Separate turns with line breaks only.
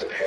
the